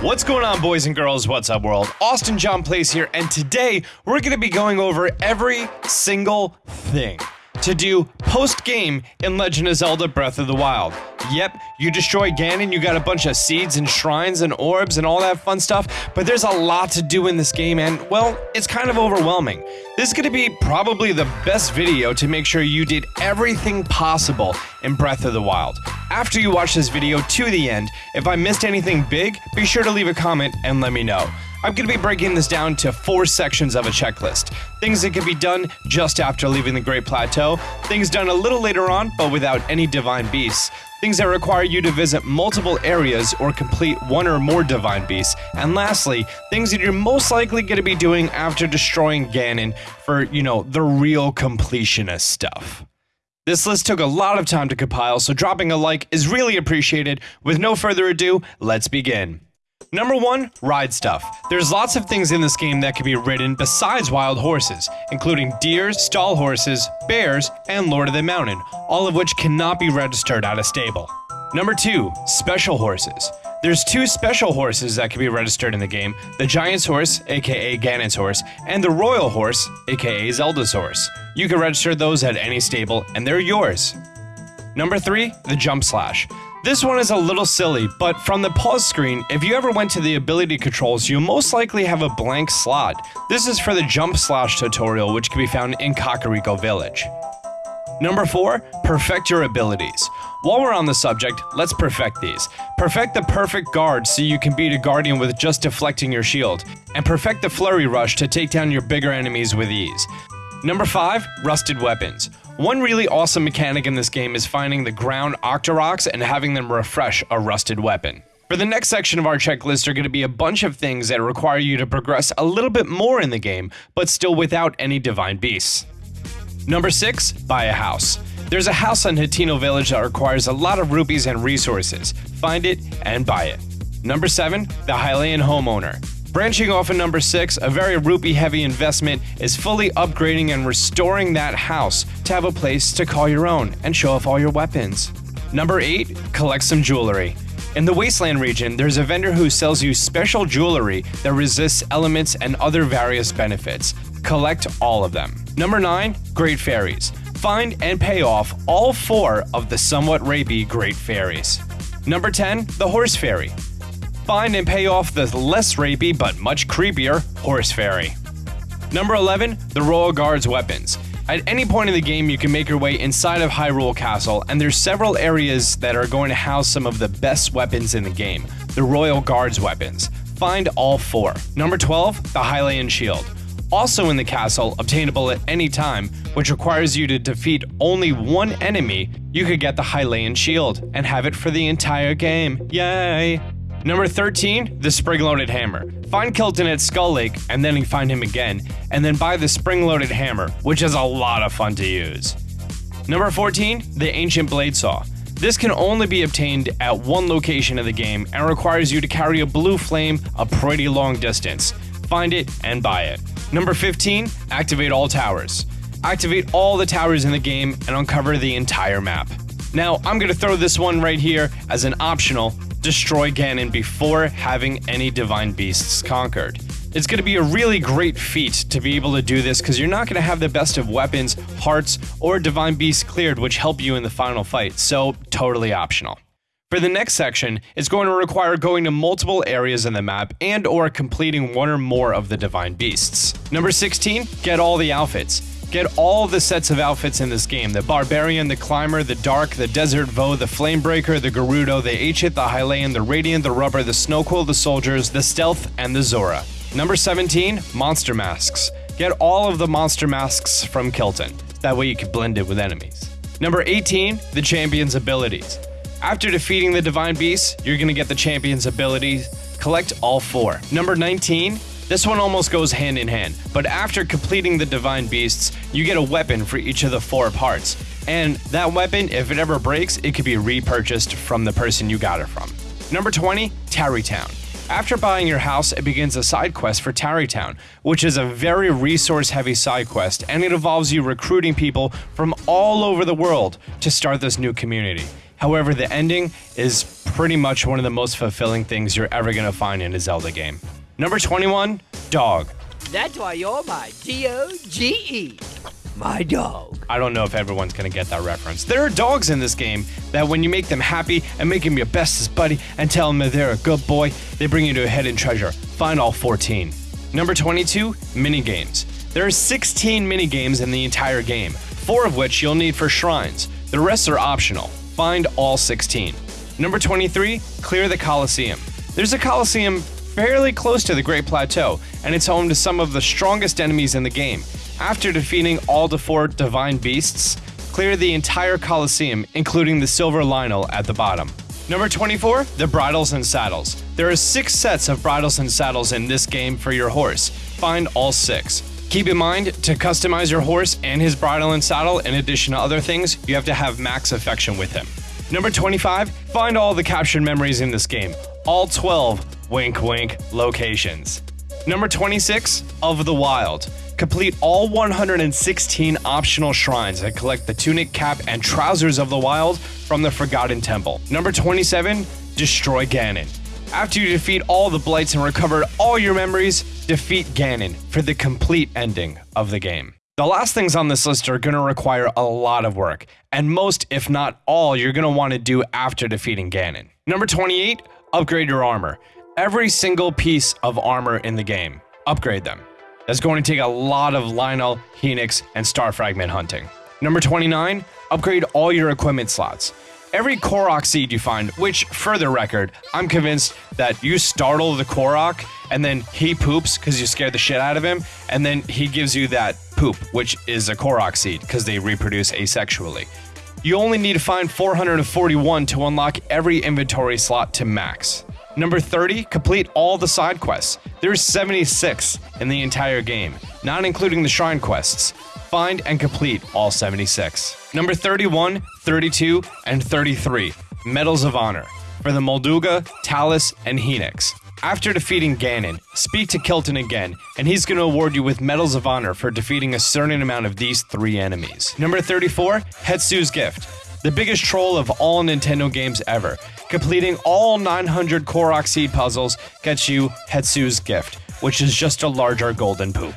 What's going on, boys and girls? What's up, world? Austin John Plays here, and today we're going to be going over every single thing to do post game in Legend of Zelda Breath of the Wild. Yep, you destroy Ganon, you got a bunch of seeds and shrines and orbs and all that fun stuff, but there's a lot to do in this game, and well, it's kind of overwhelming. This is going to be probably the best video to make sure you did everything possible in Breath of the Wild. After you watch this video to the end, if I missed anything big, be sure to leave a comment and let me know. I'm going to be breaking this down to four sections of a checklist. Things that can be done just after leaving the Great Plateau, things done a little later on but without any Divine Beasts, things that require you to visit multiple areas or complete one or more Divine Beasts, and lastly, things that you're most likely going to be doing after destroying Ganon for, you know, the real completionist stuff. This list took a lot of time to compile, so dropping a like is really appreciated. With no further ado, let's begin. Number 1, ride stuff. There's lots of things in this game that can be ridden besides wild horses, including deer, stalhorses, bears, and Lord of the Mountain, all of which cannot be registered at a stable. Number 2, special horses. There's two special horses that can be registered in the game, the Giant's Horse, aka Ganon's Horse, and the Royal Horse, aka Zelda's Horse. You can register those at any stable, and they're yours. Number 3, the Jump Slash. This one is a little silly, but from the pause screen, if you ever went to the ability controls, you most likely have a blank slot. This is for the Jump Slash tutorial, which can be found in Kakariko Village. Number 4, perfect your abilities. While we're on the subject, let's perfect these. Perfect the perfect guard so you can beat a guardian with just deflecting your shield, and perfect the flurry rush to take down your bigger enemies with ease. Number 5, rusted weapons. One really awesome mechanic in this game is finding the ground Octoroks and having them refresh a rusted weapon. For the next section of our checklist are going to be a bunch of things that require you to progress a little bit more in the game, but still without any divine beasts. Number 6. Buy a house. There's a house on Hateno Village that requires a lot of rupees and resources. Find it and buy it. Number 7. The Hylian Homeowner. Branching off of number 6, a very rupee heavy investment is fully upgrading and restoring that house to have a place to call your own and show off all your weapons. Number 8, collect some jewelry. In the Wasteland region, there's a vendor who sells you special jewelry that resists elements and other various benefits. Collect all of them. Number 9, Great Fairies. Find and pay off all four of the somewhat rapey Great Fairies. Number 10, the Horse Fairy. Find and pay off the less rapey but much creepier Horse Fairy. Number 11, the Royal Guard's weapons. At any point in the game, you can make your way inside of Hyrule Castle, and there's several areas that are going to house some of the best weapons in the game, the Royal Guard's weapons. Find all four. Number 12, the Hylian Shield. Also in the castle, obtainable at any time, which requires you to defeat only one enemy, you could get the Hylian Shield and have it for the entire game. Yay! Number 13, the spring-loaded hammer. Find Kilton at Skull Lake, and then find him again, and then buy the spring-loaded hammer, which is a lot of fun to use. Number 14, the ancient blade saw. This can only be obtained at one location of the game and requires you to carry a blue flame a pretty long distance. Find it and buy it. Number 15, activate all towers. Activate all the towers in the game and uncover the entire map. Now, I'm going to throw this one right here as an optional destroy Ganon before having any Divine Beasts conquered. It's going to be a really great feat to be able to do this because you're not going to have the best of weapons, hearts, or Divine Beasts cleared which help you in the final fight, so totally optional. For the next section, it's going to require going to multiple areas in the map and or completing one or more of the Divine Beasts. Number 16, get all the outfits. Get all the sets of outfits in this game. The Barbarian, the Climber, the Dark, the Desert Voe, the Flamebreaker, the Gerudo, the Ancient, the Hylian, the Radiant, the Rubber, the Snowquill, the Soldiers, the Stealth, and the Zora. Number 17, Monster Masks. Get all of the Monster Masks from Kilton. That way you can blend it with enemies. Number 18, the Champion's Abilities. After defeating the Divine Beasts, you're gonna get the Champion's Abilities. Collect all four. Number 19, this one almost goes hand in hand, but after completing the Divine Beasts, you get a weapon for each of the four parts. And that weapon, if it ever breaks, it could be repurchased from the person you got it from. Number 20, Tarrey Town. After buying your house, it begins a side quest for Tarrey Town, which is a very resource heavy side quest, and it involves you recruiting people from all over the world to start this new community. However, the ending is pretty much one of the most fulfilling things you're ever going to find in a Zelda game. Number 21, Dog. That's why you're my D-O-G-E. My dog. I don't know if everyone's gonna get that reference. There are dogs in this game that when you make them happy and make them your bestest buddy and tell them that they're a good boy, they bring you to a hidden treasure. Find all 14. Number 22, mini games. There are 16 mini games in the entire game, four of which you'll need for shrines. The rest are optional. Find all 16. Number 23, clear the Colosseum. There's a Colosseum fairly close to the Great Plateau, and it's home to some of the strongest enemies in the game. After defeating all the four divine beasts, clear the entire Colosseum, including the silver Lynel at the bottom. Number 24, the bridles and saddles. There are six sets of bridles and saddles in this game for your horse. Find all six. Keep in mind, to customize your horse and his bridle and saddle, in addition to other things, you have to have max affection with him. Number 25, find all the captured memories in this game. All 12, wink wink, locations. Number 26, Of the Wild. Complete all 116 optional shrines and collect the tunic, cap, and trousers of the wild from the Forgotten Temple. Number 27, Destroy Ganon. After you defeat all the blights and recover all your memories, defeat Ganon for the complete ending of the game. The last things on this list are going to require a lot of work, and most, if not all, you're going to want to do after defeating Ganon. Number 28, upgrade your armor. Every single piece of armor in the game, upgrade them. That's going to take a lot of Lynel, Hinox, and Star Fragment hunting. Number 29, upgrade all your equipment slots. Every Korok seed you find, which, for the record, I'm convinced that you startle the Korok and then he poops because you scared the shit out of him, and then he gives you that poop, which is a Korok seed because they reproduce asexually. You only need to find 441 to unlock every inventory slot to max. Number 30, complete all the side quests. There's 76 in the entire game, not including the shrine quests. Find and complete all 76. Number 31, 32, and 33, Medals of Honor for the Molduga, Talus, and Hinox. After defeating Ganon, speak to Kilton again, and he's going to award you with Medals of Honor for defeating a certain amount of these three enemies. Number 34, Hetzoo's Gift, the biggest troll of all Nintendo games ever. Completing all 900 Korok Seed puzzles gets you Hetsu's Gift, which is just a larger golden poop.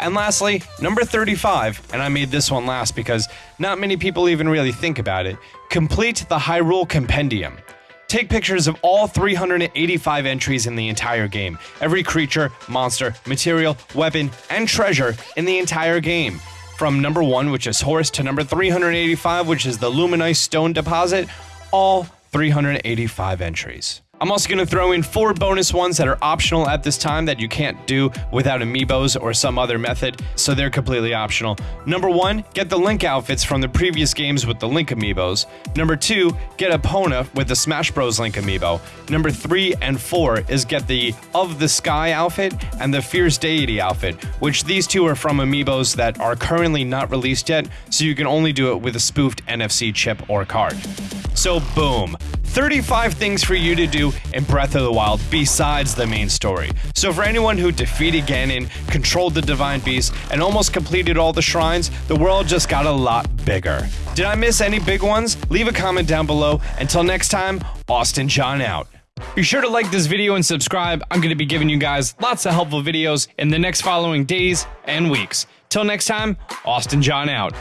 And lastly, number 35, and I made this one last because not many people even really think about it, complete the Hyrule Compendium. Take pictures of all 385 entries in the entire game, every creature, monster, material, weapon, and treasure in the entire game. From number 1, which is Horus, to number 385, which is the Luminite Stone Deposit, all 385 entries. I'm also going to throw in four bonus ones that are optional at this time that you can't do without amiibos or some other method, so they're completely optional. Number one, get the Link outfits from the previous games with the Link amiibos. Number two, get Epona with the Smash Bros. Link amiibo. Number three and four is get the Of the Sky outfit and the Fierce Deity outfit, which these two are from amiibos that are currently not released yet, so you can only do it with a spoofed NFC chip or card. So boom, 35 things for you to do in Breath of the Wild besides the main story. So for anyone who defeated Ganon, controlled the Divine Beast, and almost completed all the shrines, the world just got a lot bigger. Did I miss any big ones? Leave a comment down below. Until next time, Austin John out. Be sure to like this video and subscribe. I'm going to be giving you guys lots of helpful videos in the next following days and weeks. Till next time, Austin John out.